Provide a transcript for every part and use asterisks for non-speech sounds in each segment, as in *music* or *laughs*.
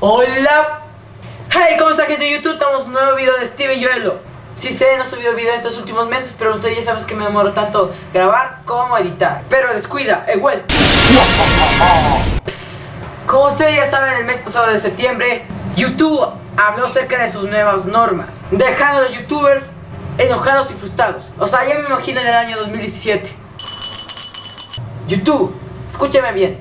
Hola. Hey, ¿cómo está gente de YouTube? Estamos un nuevo video de Steven Joelo. Si sé, no he subido video estos últimos meses, pero ustedes ya saben que me demoro tanto grabar como editar. Pero descuida, he vuelto. Como ustedes ya saben, el mes pasado de septiembre, YouTube habló acerca de sus nuevas normas, dejando a los youtubers enojados y frustrados. O sea, ya me imagino en el año 2017. YouTube, escúchame bien.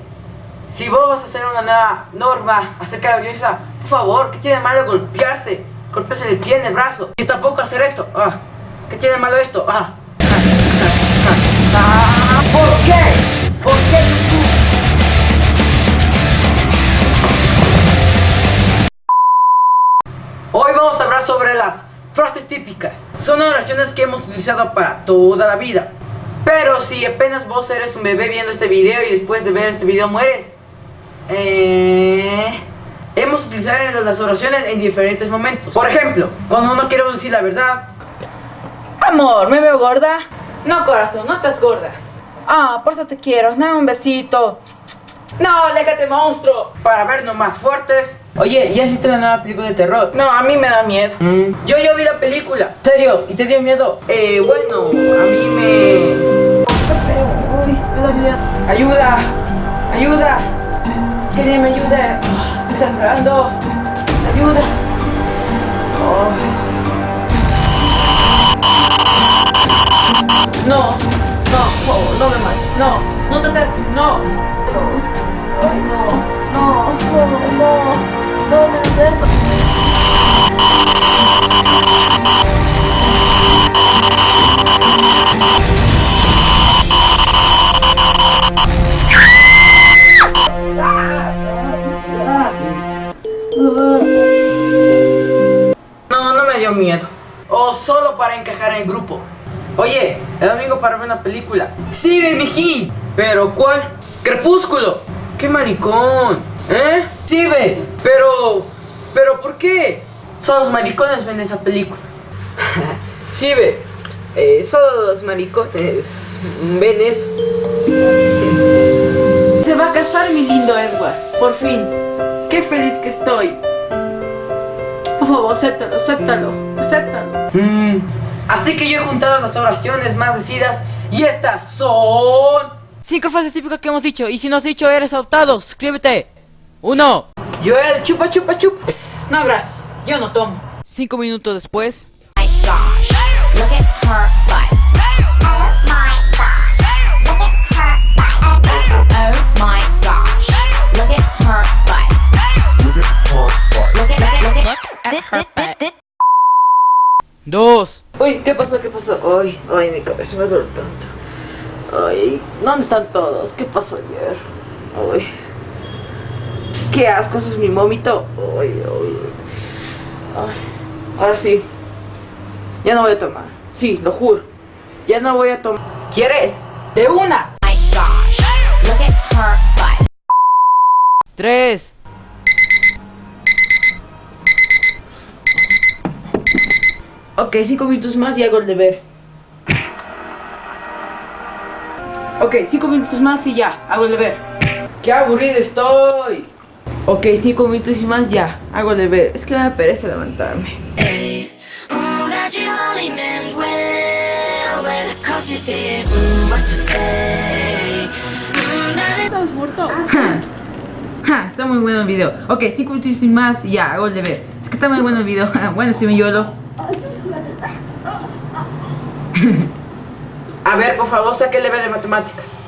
Si vos vas a hacer una nueva norma acerca de la violencia, por favor, ¿qué tiene malo golpearse? Golpearse el pie, en el brazo. Y tampoco hacer esto. Ah, ¿Qué tiene malo esto? Ah. Ah, ¿Por qué? ¿Por qué sobre las frases típicas. Son oraciones que hemos utilizado para toda la vida. Pero si apenas vos eres un bebé viendo este video y después de ver este video mueres, eh, hemos utilizado las oraciones en diferentes momentos. Por ejemplo, cuando uno quiere decir la verdad. Amor, ¿me veo gorda? No, corazón, no estás gorda. Ah, por eso te quiero. Dame un besito. No, aléjate, monstruo. Para vernos más fuertes. Oye, ¿ya has visto la nueva película de terror? No, a mí me da miedo. Mm. Yo ya vi la película. ¿Serio? ¿Y te dio miedo? Eh, bueno, a mí me... Uy, me da miedo. Ayuda. Ayuda. Que alguien me ayude. Estoy sangrando. Ayuda. Oh. No, no, no me mates. No, no te acerques. No. No. Ay, no, no, no, no, no me acerques. No, no me dio miedo. O solo para encajar en el grupo. Oye, el domingo para ver una película. Sí, mijín. ¿Pero cuál? Crepúsculo. ¡Qué maricón! ¿Eh? Sí, ve. Pero... ¿Pero por qué? Solo los maricones ven esa película. *laughs* sí, ve. Eh, solo los maricones ven eso. Se va a casar mi lindo Edward. Por fin. Qué feliz que estoy. Por favor, acéptalo, acéptalo, acéptalo. Mm. Así que yo he juntado las oraciones más decidas y estas son... Cinco frases típicas que hemos dicho. Y si no has dicho, eres adoptado. Suscríbete. Uno. Yo el chupa chupa chup. No, gracias. Yo no tomo. Cinco minutos después. my gosh, look at her butt. Oh my gosh, look at her butt. Oh my gosh, look at her butt. Look at, look at, look at, look at her butt. Dos. Uy, ¿qué pasó? ¿Qué pasó? Ay, ay, mi cabeza me duele tanto. Ay, ¿dónde están todos? ¿Qué pasó ayer? Ay. Qué asco, eso es mi vómito. Ay, ay, ahora sí. Ya no voy a tomar. Sí, lo juro. Ya no voy a tomar. ¿Quieres? De una. My gosh, look at her butt. Tres. Ok, cinco minutos más y hago el deber. Ok, cinco minutos más y ya, hago el deber. ¡Qué aburrido estoy! Ok, cinco minutos y más ya, hago el deber. Es que me da pereza levantarme. Oh, that you only meant well, well, cause you did mm, what you say. Mm, that it Ja, ja, está muy bueno el video. Ok, cinco minutos y más y ya, hago el deber. Es que está muy bueno el video. *laughs* bueno, Steven Yolo. *laughs* A ver, por favor, saque el deber de matemáticas.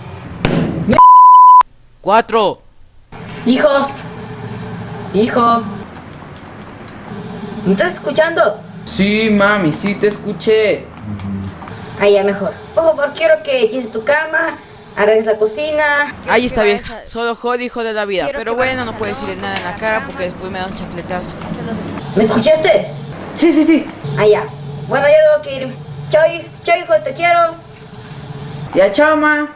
Cuatro. Hijo, hijo, ¿me estás escuchando? Sí, mami, sí te escuché. Ahí ya mejor. Por favor, quiero que tienes tu cama, arregles la cocina. Ahí está vieja. Solo jode hijo de la vida. Pero bueno, no puedo decirle nada en la cara porque después me da un chancletazo. ¿Me escuchaste? Sí, sí, sí. Allá. Bueno, ya debo que ir. Chao, hij- chao, hijo, te quiero. Ya, chao, ma.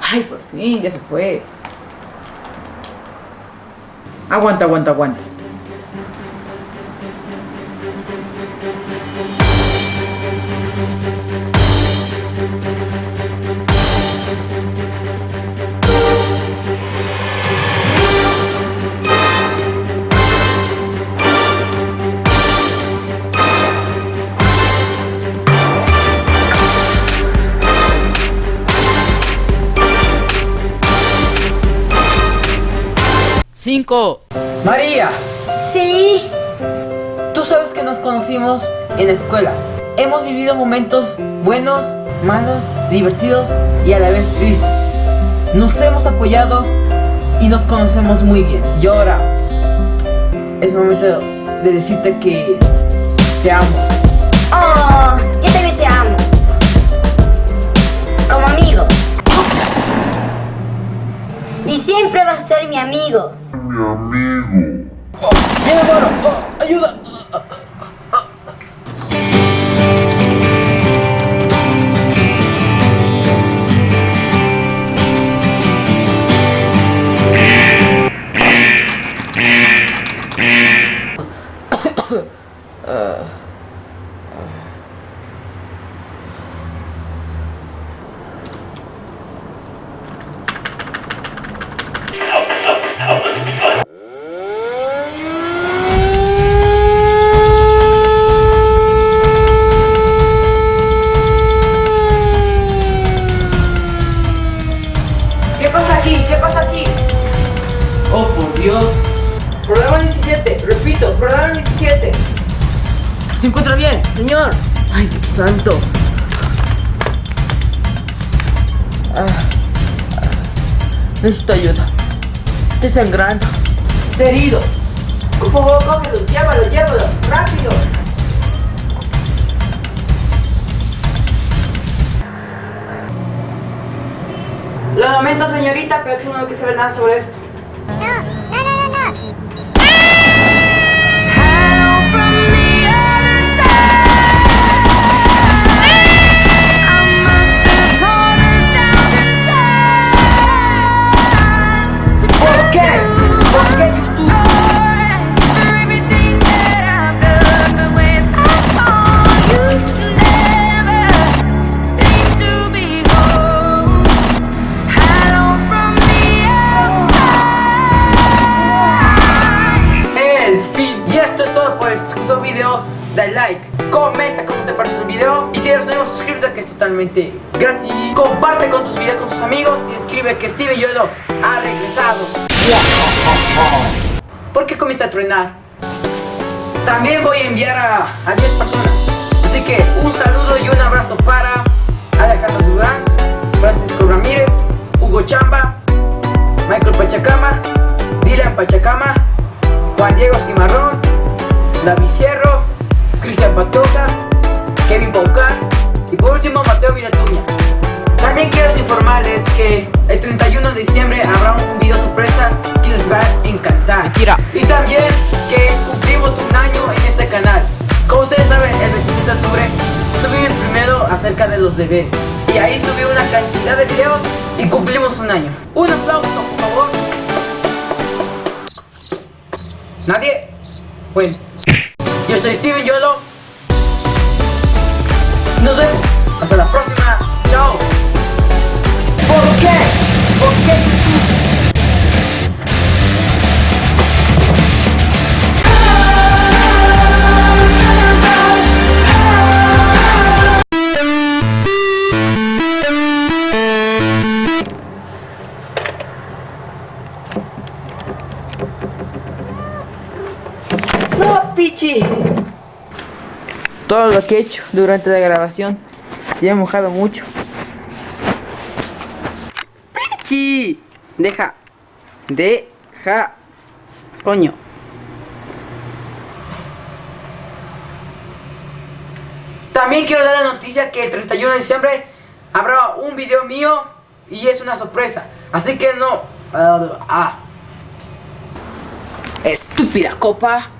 Ay, por fin, ya se fue. Aguanta, aguanta, aguanta. 5. María, Sí. tú sabes que nos conocimos en la escuela. Hemos vivido momentos buenos, malos, divertidos y a la vez tristes. Nos hemos apoyado y nos conocemos muy bien. Y ahora es momento de decirte que te amo. Oh, yo también te amo. Como amigo. Y siempre vas a ser mi amigo. Oh, ¡Me muero! Oh, ¡Ayuda! Aquí? ¿Qué pasa aquí? Oh, por Dios. Programa 17, repito, programa 17. ¿Se encuentra bien, señor? Ay, Dios santo. Ah, ah, necesito ayuda. Estoy sangrando. Estoy herido. Por favor, cógelo, llévalo, llévalo, rápido. Lo lamento, señorita, pero tú no saber nada sobre esto. Gratis. Comparte con tus videos con tus amigos. Y escribe que Steven Yolo ha regresado. ¿Por qué comienza a truenar? También voy a enviar a, a 10 personas. Así que un saludo y un abrazo para Alejandro Durán, Francisco Ramírez, Hugo Chamba, Michael Pachacama, Dylan Pachacama, Juan Diego Cimarrón, David Fierro, Cristian Patoja, También quiero informarles que el 31 de diciembre habrá un video sorpresa que les va a encantar. Mentira. Y también que cumplimos un año en este canal. Como ustedes saben, el 27 de octubre subí el primero acerca de los deberes. Y ahí subí una cantidad de videos y cumplimos un año. Un aplauso, por favor. ¿Nadie? Bueno, yo soy Steven Yolo. Nos vemos. Hasta la próxima. Chao. ¿Por qué? ¿Por qué. Todo lo que he hecho durante la grabación ya he mojado mucho. Deja. Deja. Coño. También quiero dar la noticia que el 31 de diciembre habrá un video mío y es una sorpresa. Así que no. ah, ah. Estúpida copa.